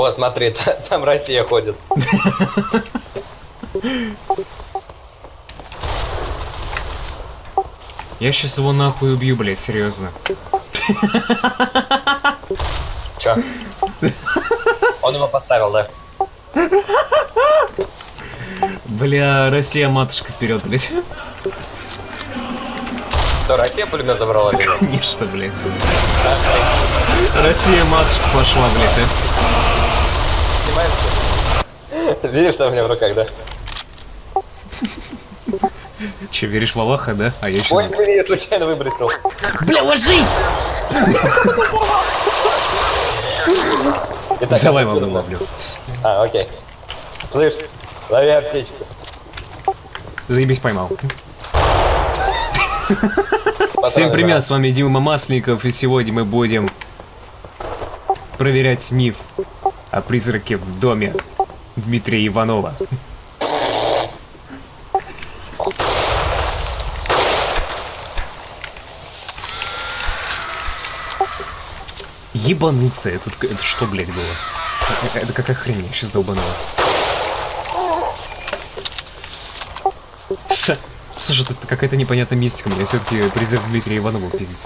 О, смотри, та- там Россия ходит. Я сейчас его нахуй убью, блядь, серьезно. Чё? Он его поставил, да? Бля, Россия матушка вперед, блядь. Что, Россия пулемет забрала? Конечно, блядь. Россия матушка пошла, блядь. Всё? Видишь, что у меня в руках, да? Че, веришь в Аллаха, да? А я еще... Ой, блин, я случайно выбросил. Бля, ложись! Итак, Давай, вновь. ловлю. А, окей. Слышь, лови аптечку. Заебись, поймал. Всем привет, с вами Дима Масленников, и сегодня мы будем проверять миф о призраке в доме Дмитрия Иванова. Ебануться, это, это что, блядь, было? Это, это какая хрень, я сейчас долбанула. Слушай, тут какая-то непонятная мистика, меня все-таки призрак Дмитрия Иванова пиздит.